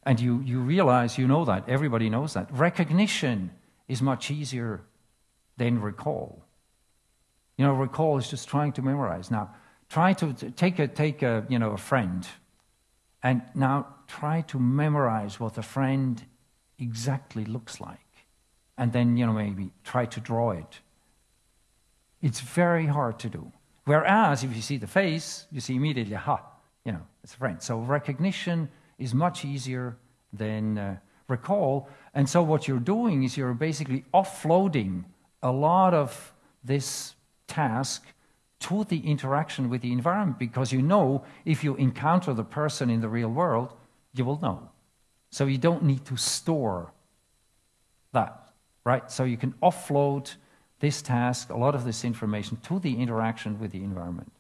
and you, you realize you know that, everybody knows that. Recognition is much easier than recall. You know, recall is just trying to memorize. Now, try to take a, take a, you know, a friend, and now try to memorize what the friend exactly looks like. And then, you know, maybe try to draw it. It's very hard to do. Whereas if you see the face, you see immediately, ha, you know, it's a friend. So recognition is much easier than uh, recall. And so what you're doing is you're basically offloading a lot of this task to the interaction with the environment because you know if you encounter the person in the real world, you will know. So you don't need to store that, right? So you can offload this task, a lot of this information, to the interaction with the environment.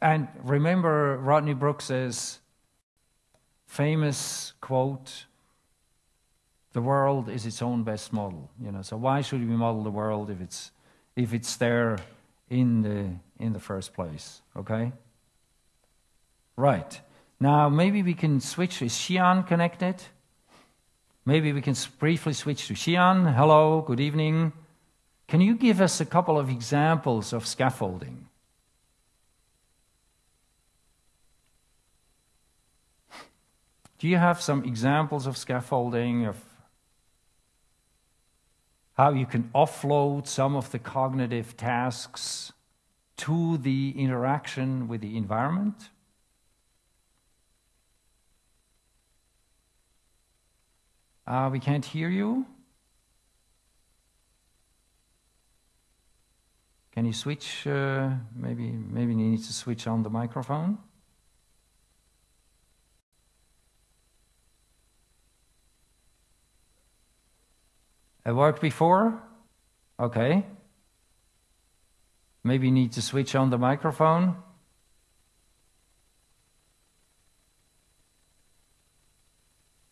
And remember Rodney Brooks's famous quote the world is its own best model you know. So why should we model the world if it's if it's there in the in the first place okay? Right. Now maybe we can switch. Is Xi'an connected? Maybe we can briefly switch to Xi'an. Hello good evening can you give us a couple of examples of scaffolding? Do you have some examples of scaffolding, of how you can offload some of the cognitive tasks to the interaction with the environment? Uh, we can't hear you. Can you switch? Uh, maybe maybe you need to switch on the microphone. It worked before? Okay. Maybe you need to switch on the microphone.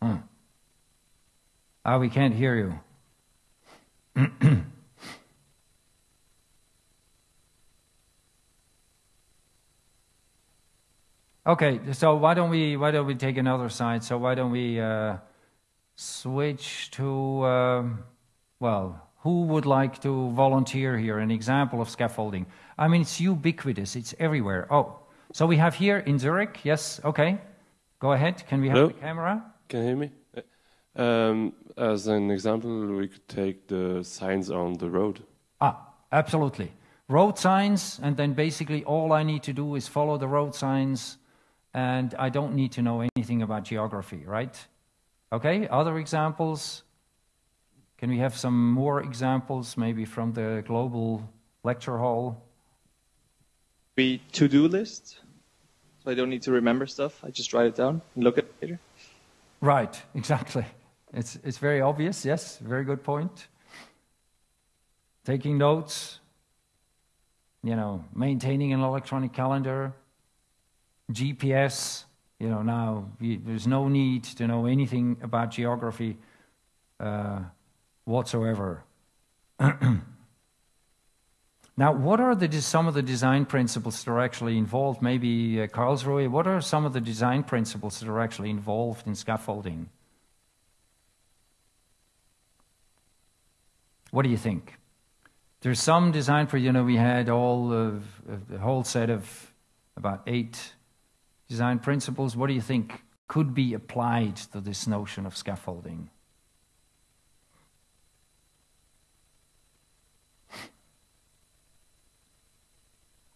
Hmm. Ah, we can't hear you. Okay, so why don't we why don't we take another side? So why don't we uh, switch to um, well, who would like to volunteer here? An example of scaffolding. I mean, it's ubiquitous. It's everywhere. Oh, so we have here in Zurich. Yes. Okay. Go ahead. Can we have Hello? the camera? Can you hear me? Um, as an example, we could take the signs on the road. Ah, absolutely. Road signs, and then basically all I need to do is follow the road signs and I don't need to know anything about geography, right? Okay, other examples? Can we have some more examples, maybe from the global lecture hall? Be to-do list, so I don't need to remember stuff. I just write it down and look at it later. Right, exactly. It's, it's very obvious, yes, very good point. Taking notes, you know, maintaining an electronic calendar, GPS, you know, now you, there's no need to know anything about geography uh, whatsoever. now, what are the, some of the design principles that are actually involved? Maybe uh, Karlsruhe, what are some of the design principles that are actually involved in scaffolding? What do you think? There's some design for, you know, we had all of, a whole set of about eight design principles, what do you think could be applied to this notion of scaffolding?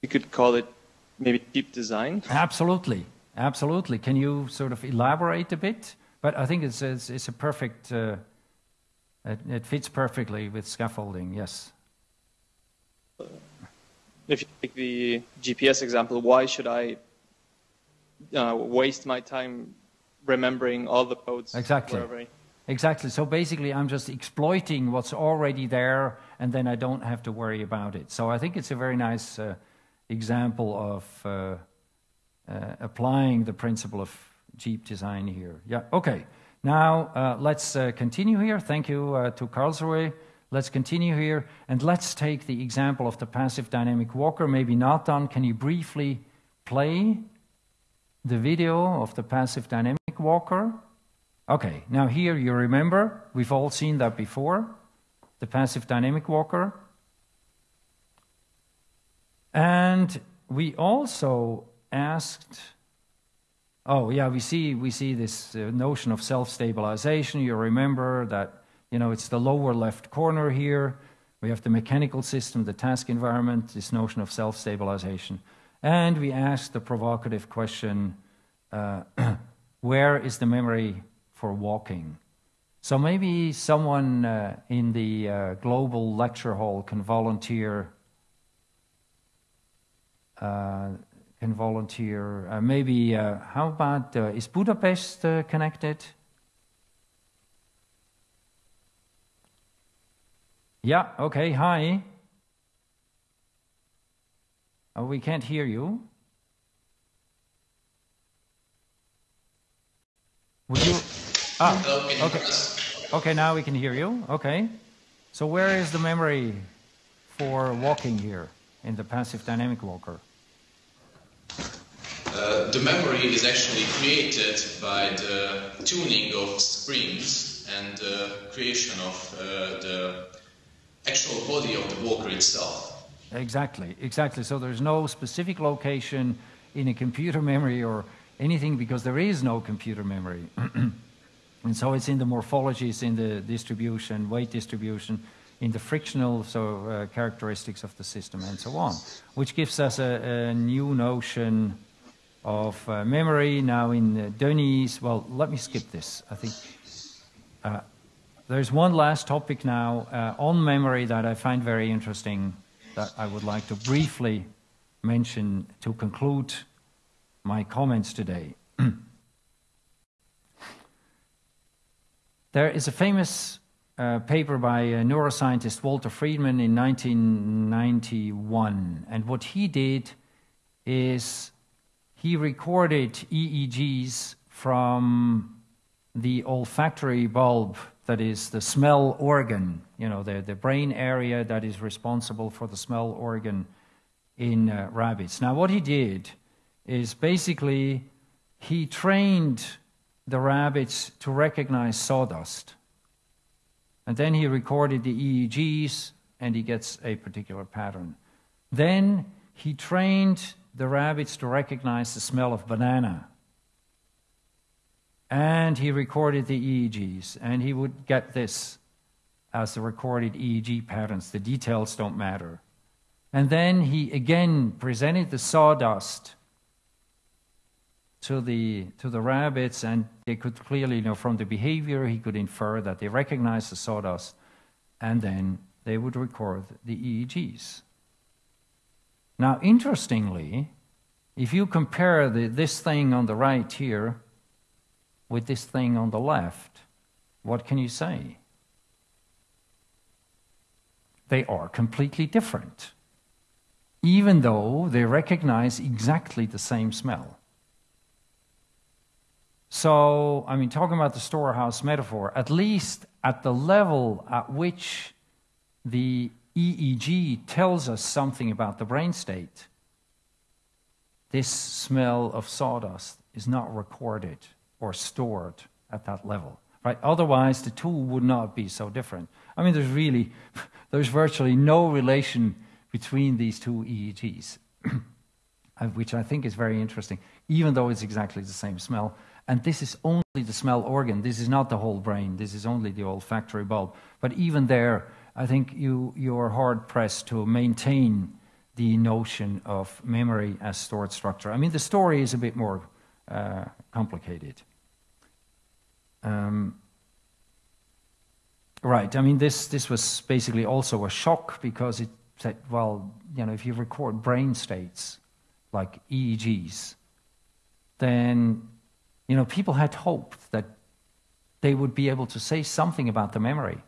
You could call it maybe cheap design. Absolutely, absolutely. Can you sort of elaborate a bit? But I think it's, it's, it's a perfect, uh, it, it, fits perfectly with scaffolding, yes. If you take the GPS example, why should I uh, waste my time remembering all the codes? Exactly. Exactly. So basically, I'm just exploiting what's already there, and then I don't have to worry about it. So I think it's a very nice uh, example of uh, uh, applying the principle of cheap design here. Yeah. Okay. Now uh, let's uh, continue here. Thank you uh, to Karlsruhe. Let's continue here, and let's take the example of the passive dynamic walker. Maybe not done. Can you briefly play the video of the passive dynamic walker? Okay, now here you remember, we've all seen that before, the passive dynamic walker. And we also asked, oh yeah, we see, we see this uh, notion of self-stabilization. You remember that, you know, it's the lower left corner here. We have the mechanical system, the task environment, this notion of self-stabilization. And we asked the provocative question, uh, where is the memory for walking. So maybe someone uh, in the uh, global lecture hall can volunteer. Uh, can volunteer. Uh, maybe uh, how about is Budapest connected? Yeah. Okay. Hi. Oh, we can't hear you. Would you? Ah, okay. Okay, now we can hear you. Okay. So where is the memory for walking here in the passive dynamic walker? Uh, the memory is actually created by the tuning of springs and the creation of uh, the actual body of the walker itself. Exactly, exactly. So there's no specific location in a computer memory or anything because there is no computer memory. And so it's in the morphologies, in the distribution, weight distribution, in the frictional so, uh, characteristics of the system, and so on, which gives us a, a new notion of uh, memory. Now, in uh, Denis, well, let me skip this. I think uh, there's one last topic now uh, on memory that I find very interesting that I would like to briefly mention to conclude my comments today. There is a famous uh, paper by a neuroscientist Walter Freeman in 1991. And what he did is he recorded EEGs from the olfactory bulb, that is the smell organ, you know, the, the brain area that is responsible for the smell organ in uh, rabbits. Now, what he did is basically he trained the rabbits to recognize sawdust. And then he recorded the EEGs and he gets a particular pattern. Then he trained the rabbits to recognize the smell of banana. And he recorded the EEGs and he would get this as the recorded EEG patterns. The details don't matter. And then he again presented the sawdust to the, to the rabbits, and they could clearly, you know, from the behavior, he could infer that they recognized the sawdust, and then they would record the EEGs. Now, interestingly, if you compare the, this thing on the right here with this thing on the left, what can you say? They are completely different, even though they recognize exactly the same smell. So, I mean, talking about the storehouse metaphor, at least at the level at which the EEG tells us something about the brain state, this smell of sawdust is not recorded or stored at that level. Right? Otherwise, the two would not be so different. I mean, there's really, there's virtually no relation between these two EEGs, which I think is very interesting, even though it's exactly the same smell. And this is only the smell organ. This is not the whole brain. This is only the olfactory bulb. But even there, I think you, you're hard pressed to maintain the notion of memory as stored structure. I mean, the story is a bit more uh, complicated. Um, right. I mean, this this was basically also a shock because it said, well, you know, if you record brain states like EEGs, then you know people had hoped that they would be able to say something about the memory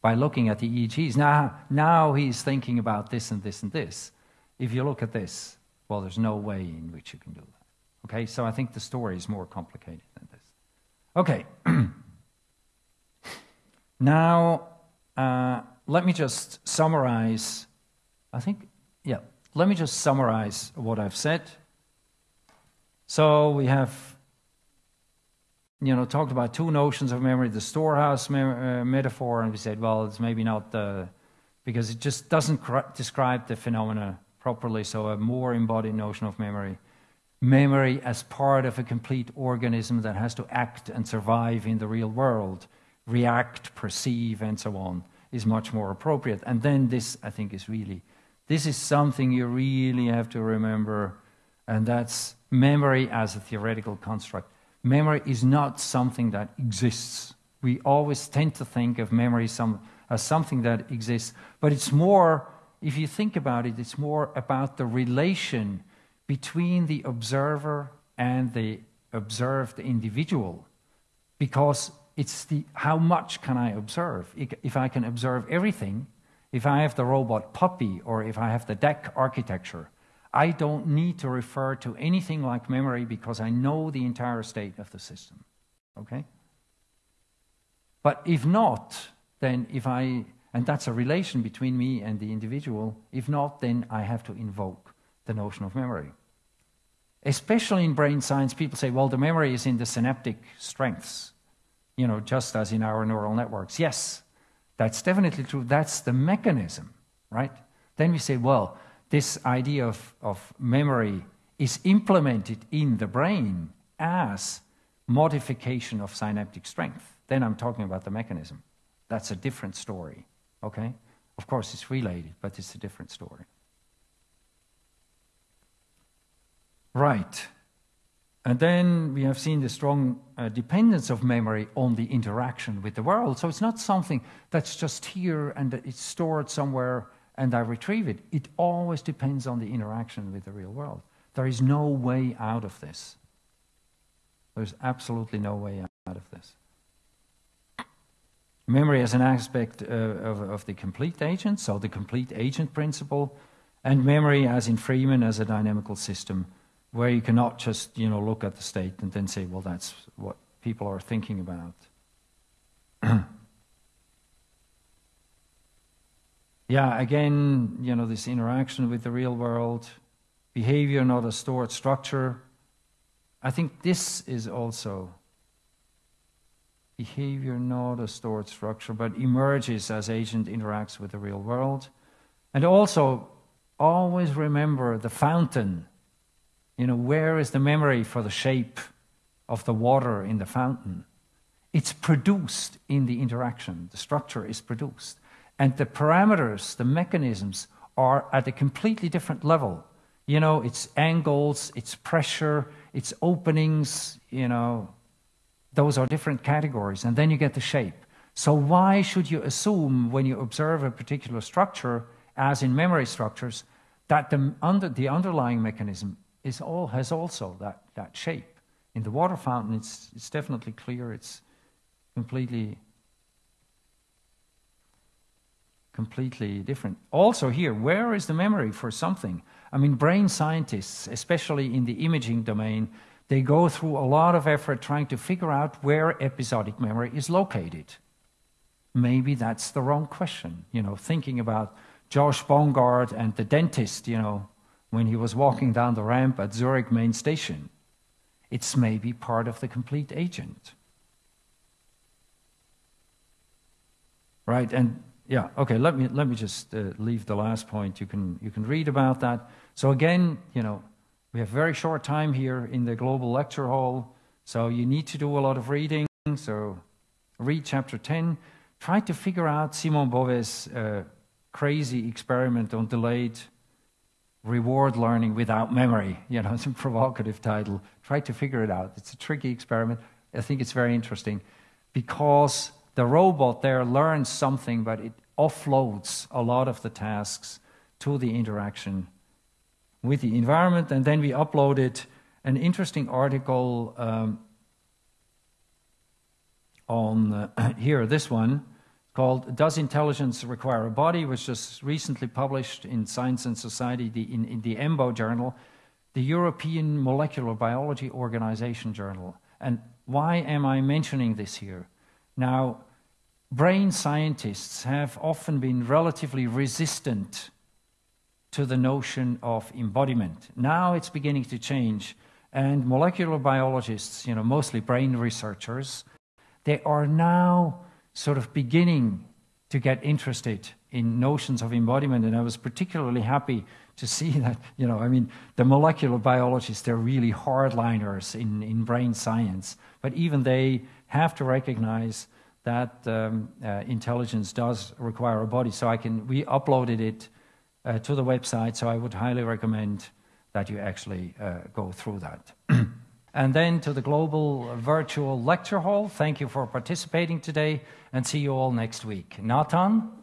by looking at the EEGs. Now, now he's thinking about this and this and this. If you look at this, well, there's no way in which you can do that. Okay, so I think the story is more complicated than this. Okay. now, uh, let me just summarize. I think, yeah, let me just summarize what I've said. So we have, you know, talked about two notions of memory: the storehouse me uh, metaphor, and we said, well, it's maybe not the because it just doesn't describe the phenomena properly. So a more embodied notion of memory memory as part of a complete organism that has to act and survive in the real world, react, perceive, and so on, is much more appropriate. And then this, I think, is really, this is something you really have to remember, and that's memory as a theoretical construct. Memory is not something that exists. We always tend to think of memory some, as something that exists, but it's more, if you think about it, it's more about the relation between the observer and the observed individual because it's the how much can I observe? If I can observe everything, if I have the robot puppy or if I have the DAC architecture, I don't need to refer to anything like memory because I know the entire state of the system. Okay? But if not, then if I, and that's a relation between me and the individual, if not, then I have to invoke the notion of memory. Especially in brain science, people say, well, the memory is in the synaptic strengths, you know, just as in our neural networks. Yes, that's definitely true. That's the mechanism, right? Then we say, well, this idea of, of memory is implemented in the brain as modification of synaptic strength. Then I'm talking about the mechanism. That's a different story, okay? Of course, it's related, but it's a different story. Right. And then we have seen the strong uh, dependence of memory on the interaction with the world. So it's not something that's just here and it's stored somewhere and I retrieve it. It always depends on the interaction with the real world. There is no way out of this. There's absolutely no way out of this. Memory as an aspect uh, of, of the complete agent, so the complete agent principle, and memory as in Freeman as a dynamical system where you cannot just you know look at the state and then say, well, that's what people are thinking about. yeah, again, you know, this interaction with the real world, behavior not a stored structure. I think this is also behavior not a stored structure, but emerges as agent interacts with the real world. And also, always remember the fountain you know, where is the memory for the shape of the water in the fountain? It's produced in the interaction. The structure is produced. And the parameters, the mechanisms, are at a completely different level. You know, it's angles, it's pressure, it's openings, you know, those are different categories. And then you get the shape. So, why should you assume when you observe a particular structure, as in memory structures, that the, under, the underlying mechanism is all, has also that, that shape. In the water fountain, it's, it's definitely clear, it's completely, completely different. Also, here, where is the memory for something? I mean, brain scientists, especially in the imaging domain, they go through a lot of effort trying to figure out where episodic memory is located. Maybe that's the wrong question. You know, thinking about Josh Bongard and the dentist, you know, when he was walking down the ramp at Zurich main station. It's maybe part of the complete agent. Right, and yeah, okay, let me, let me just uh, leave the last point. You can, you can read about that. So, again, you know, we have very short time here in the global lecture hall, so you need to do a lot of reading. So, read chapter 10. Try to figure out Simon Bovet's uh, crazy experiment on delayed reward learning without memory. You know, it's a provocative title. Try to figure it out. It's a tricky experiment. I think it's very interesting because the robot there learns something, but it offloads a lot of the tasks to the interaction with the environment. And then we uploaded an interesting article um, on uh, here, this one, called Does Intelligence Require a Body, which was just recently published in Science and Society, the, in, in the EMBO journal, the European Molecular Biology Organization journal. And why am I mentioning this here? Now, brain scientists have often been relatively resistant to the notion of embodiment. Now it's beginning to change, and molecular biologists, you know, mostly brain researchers, they are now sort of beginning to get interested in notions of embodiment. And I was particularly happy to see that, you know, I mean, the molecular biologists, they're really hardliners in, in brain science, but even they have to recognize that um, uh, intelligence does require a body. So I can, we uploaded it uh, to the website, so I would highly recommend that you actually uh, go through that. and then to the global virtual lecture hall, thank you for participating today and see you all next week. Nathan?